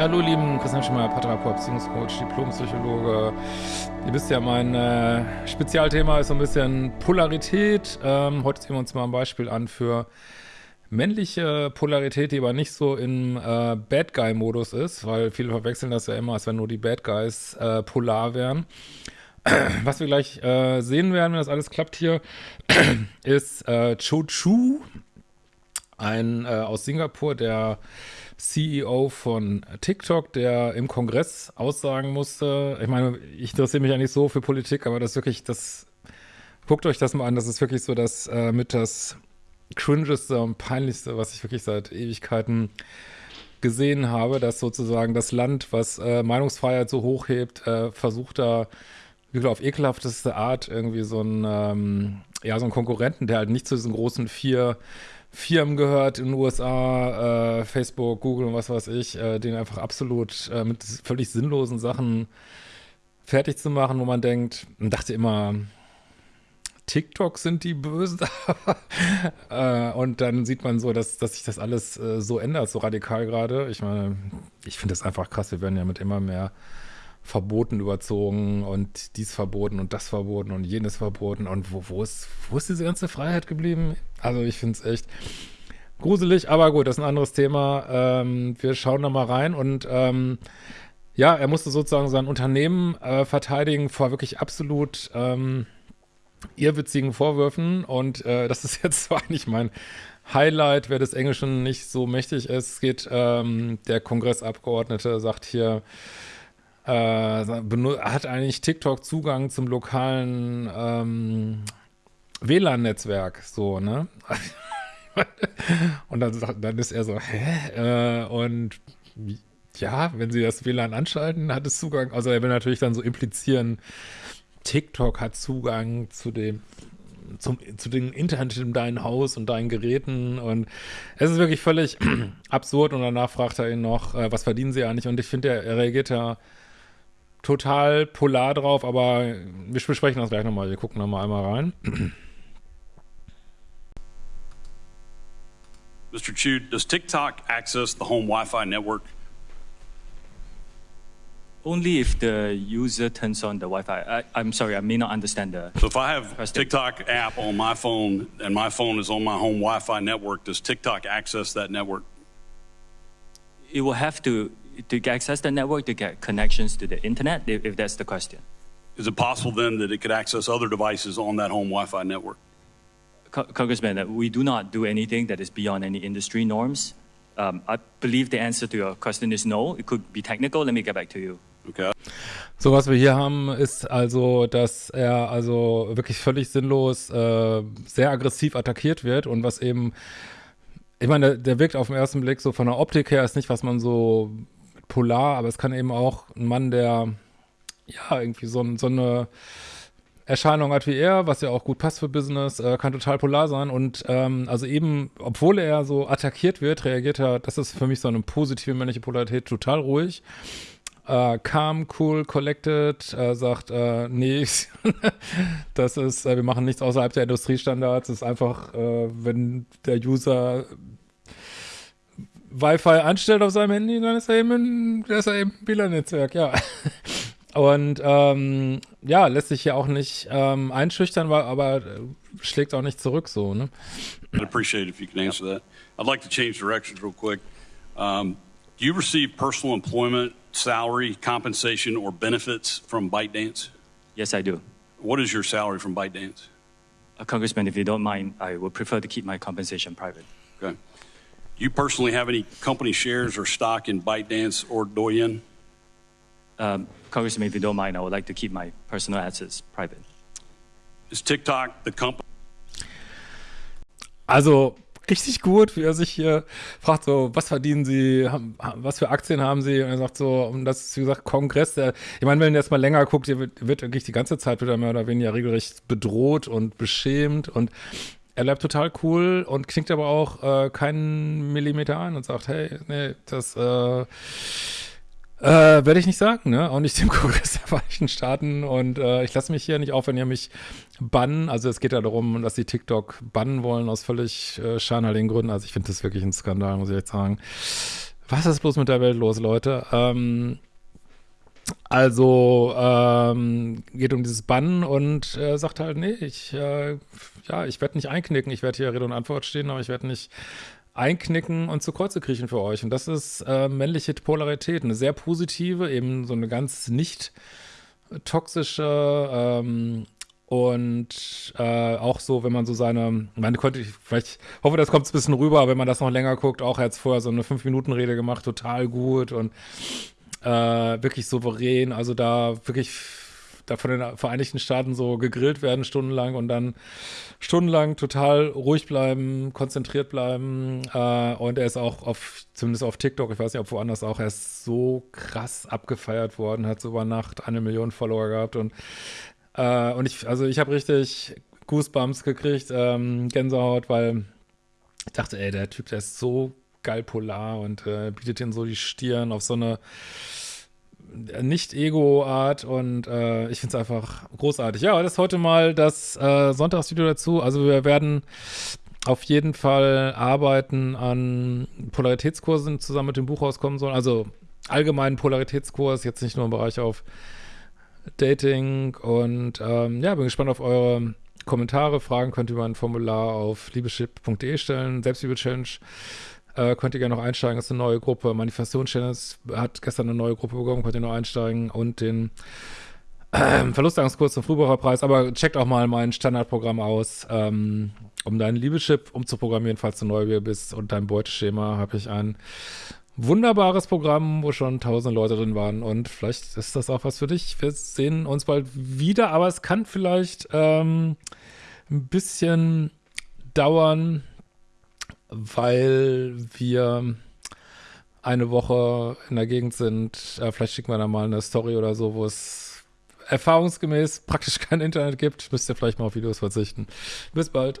Hallo lieben, Christian Schemmer, Paartherapeut, Beziehungscoach, Diplompsychologe. Ihr wisst ja, mein äh, Spezialthema ist so ein bisschen Polarität. Ähm, heute sehen wir uns mal ein Beispiel an für männliche Polarität, die aber nicht so im äh, Bad Guy-Modus ist, weil viele verwechseln das ja immer, als wenn nur die Bad Guys äh, polar wären. Was wir gleich äh, sehen werden, wenn das alles klappt hier, ist äh, Cho Chu, ein äh, aus Singapur, der CEO von TikTok, der im Kongress aussagen musste, ich meine, ich interessiere mich ja nicht so für Politik, aber das wirklich, das, guckt euch das mal an, das ist wirklich so das äh, mit das cringeste und peinlichste, was ich wirklich seit Ewigkeiten gesehen habe, dass sozusagen das Land, was äh, Meinungsfreiheit so hochhebt, äh, versucht da wirklich auf ekelhafteste Art irgendwie so ein, ähm, ja, so ein Konkurrenten, der halt nicht zu diesen großen vier Firmen gehört in den USA, äh, Facebook, Google und was weiß ich, äh, den einfach absolut äh, mit völlig sinnlosen Sachen fertig zu machen, wo man denkt, man dachte immer, TikTok sind die Bösen. äh, und dann sieht man so, dass, dass sich das alles äh, so ändert, so radikal gerade. Ich meine, ich finde das einfach krass. Wir werden ja mit immer mehr Verboten überzogen und dies verboten und das verboten und jenes verboten. Und wo, wo, ist, wo ist diese ganze Freiheit geblieben? Also ich finde es echt gruselig, aber gut, das ist ein anderes Thema. Ähm, wir schauen da mal rein und ähm, ja, er musste sozusagen sein Unternehmen äh, verteidigen vor wirklich absolut ähm, irrwitzigen Vorwürfen und äh, das ist jetzt zwar nicht mein Highlight, wer des Englischen nicht so mächtig ist. Geht, ähm, der Kongressabgeordnete sagt hier, äh, hat eigentlich TikTok Zugang zum lokalen ähm, WLAN-Netzwerk, so, ne? und dann, dann ist er so, hä? Äh, und ja, wenn sie das WLAN anschalten, hat es Zugang, also er will natürlich dann so implizieren, TikTok hat Zugang zu dem zum, zu den Internet in deinem Haus und deinen Geräten und es ist wirklich völlig absurd und danach fragt er ihn noch, äh, was verdienen sie eigentlich und ich finde, er, er reagiert ja total polar drauf, aber wir besprechen das gleich nochmal. Wir gucken nochmal einmal rein. Mr. Chu, does TikTok access the home Wi-Fi network? Only if the user turns on the Wi-Fi. I, am sorry, I may not understand the. So if I have question. TikTok app on my phone and my phone is on my home Wi-Fi network, does TikTok access that network? It will have to to access the network to get connections to the internet, if, if that's the question. Is it possible then that it could access other devices on that home Wi-Fi network? Co Congressman, uh, we do not do anything that is beyond any industry norms. Um, I believe the answer to your question is no. It could be technical. Let me get back to you. Okay. So, was wir hier haben, ist also, dass er also wirklich völlig sinnlos äh, sehr aggressiv attackiert wird und was eben, ich meine, der, der wirkt auf den ersten Blick so von der Optik her ist nicht, was man so polar, aber es kann eben auch ein Mann, der ja irgendwie so, so eine Erscheinung hat wie er, was ja auch gut passt für Business, äh, kann total polar sein. Und ähm, also eben, obwohl er so attackiert wird, reagiert er, das ist für mich so eine positive männliche Polarität, total ruhig. Äh, calm, cool, collected, äh, sagt, äh, nee, das ist, äh, wir machen nichts außerhalb der Industriestandards, es ist einfach, äh, wenn der User Wi-Fi anstellt auf seinem Handy, dann ist er eben ein, ist er eben ein WLAN-Netzwerk, ja. Und ähm, ja, lässt sich ja auch nicht ähm, einschüchtern, aber äh, schlägt auch nicht zurück so, ne? I'd appreciate it if you can answer that. I'd like to change directions real quick. Um, do you receive personal employment, salary, compensation, or benefits from ByteDance? Yes, I do. What is your salary from ByteDance? Uh, Congressman, if you don't mind, I would prefer to keep my compensation private. Okay you personally have any company shares or stock in ByteDance or Douyin? Um, Congressman, if you don't mind, I would like to keep my personal assets private. Is TikTok the company? Also richtig gut, wie er sich hier fragt, so, was verdienen Sie, was für Aktien haben Sie? Und er sagt so, und das ist, wie gesagt, Kongress, der, ich meine, wenn ihr jetzt mal länger guckt, ihr wird, wird wirklich die ganze Zeit wieder mehr oder weniger regelrecht bedroht und beschämt und er bleibt total cool und knickt aber auch äh, keinen Millimeter an und sagt, hey, nee, das äh, äh, werde ich nicht sagen, ne? Auch nicht dem Kongress der Vereinigten Staaten. Und äh, ich lasse mich hier nicht auf, wenn ihr mich bannen. Also es geht ja darum, dass sie TikTok bannen wollen aus völlig äh, scheinheiligen Gründen. Also ich finde das wirklich ein Skandal, muss ich echt sagen. Was ist bloß mit der Welt los, Leute? Ähm, also ähm, geht um dieses Bannen und äh, sagt halt, nee, ich, äh, ja, ich werde nicht einknicken, ich werde hier Rede und Antwort stehen, aber ich werde nicht einknicken und zu Kreuze kriechen für euch. Und das ist äh, männliche Polarität, eine sehr positive, eben so eine ganz nicht toxische ähm, und äh, auch so, wenn man so seine, man konnte ich, vielleicht, hoffe, das kommt ein bisschen rüber, wenn man das noch länger guckt, auch jetzt vorher so eine 5-Minuten-Rede gemacht, total gut und äh, wirklich souverän, also da wirklich da von den Vereinigten Staaten so gegrillt werden stundenlang und dann stundenlang total ruhig bleiben, konzentriert bleiben. Äh, und er ist auch auf, zumindest auf TikTok, ich weiß nicht, ob woanders auch, er ist so krass abgefeiert worden, hat so über Nacht eine Million Follower gehabt und äh, und ich, also ich habe richtig Goosebumps gekriegt, ähm, Gänsehaut, weil ich dachte, ey, der Typ, der ist so geil polar und äh, bietet ihn so die Stirn auf so eine nicht-Ego-Art und äh, ich finde es einfach großartig. Ja, das ist heute mal das äh, Sonntagsvideo dazu. Also wir werden auf jeden Fall arbeiten an Polaritätskursen zusammen mit dem Buch rauskommen sollen. Also allgemeinen Polaritätskurs, jetzt nicht nur im Bereich auf Dating und ähm, ja, bin gespannt auf eure Kommentare. Fragen könnt ihr über ein Formular auf liebeschip.de stellen. Selbstliebe-Challenge äh, könnt ihr gerne noch einsteigen. Ist eine neue Gruppe. Manifestation-Challenge hat gestern eine neue Gruppe bekommen. Könnt ihr noch einsteigen. Und den äh, Verlustangskurs zum Frühbucherpreis. Aber checkt auch mal mein Standardprogramm aus. Ähm, um deinen Liebeschip umzuprogrammieren, falls du neu bist und dein Beuteschema, habe ich ein wunderbares Programm, wo schon tausende Leute drin waren. Und vielleicht ist das auch was für dich. Wir sehen uns bald wieder, aber es kann vielleicht ähm, ein bisschen dauern, weil wir eine Woche in der Gegend sind. Äh, vielleicht schicken wir da mal eine Story oder so, wo es erfahrungsgemäß praktisch kein Internet gibt. Müsst ihr vielleicht mal auf Videos verzichten. Bis bald.